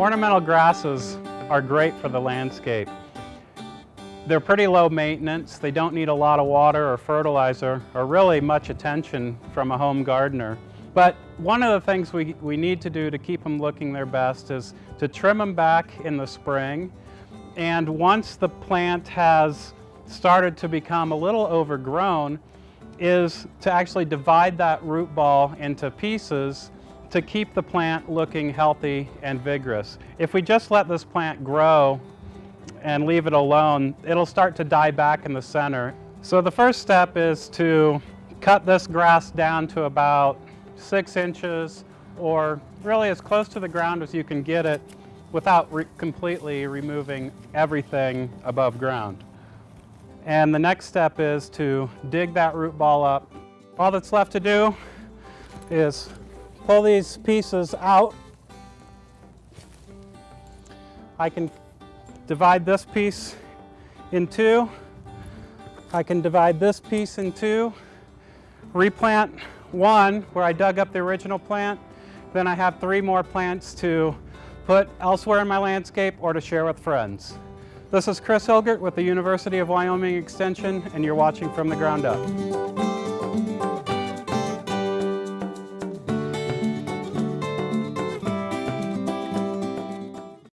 Ornamental grasses are great for the landscape. They're pretty low maintenance. They don't need a lot of water or fertilizer or really much attention from a home gardener. But one of the things we, we need to do to keep them looking their best is to trim them back in the spring. And once the plant has started to become a little overgrown, is to actually divide that root ball into pieces to keep the plant looking healthy and vigorous. If we just let this plant grow and leave it alone, it'll start to die back in the center. So the first step is to cut this grass down to about six inches or really as close to the ground as you can get it without re completely removing everything above ground. And the next step is to dig that root ball up. All that's left to do is pull these pieces out. I can divide this piece in two. I can divide this piece in two. Replant one where I dug up the original plant. Then I have three more plants to put elsewhere in my landscape or to share with friends. This is Chris Hilgert with the University of Wyoming Extension and you're watching From the Ground Up.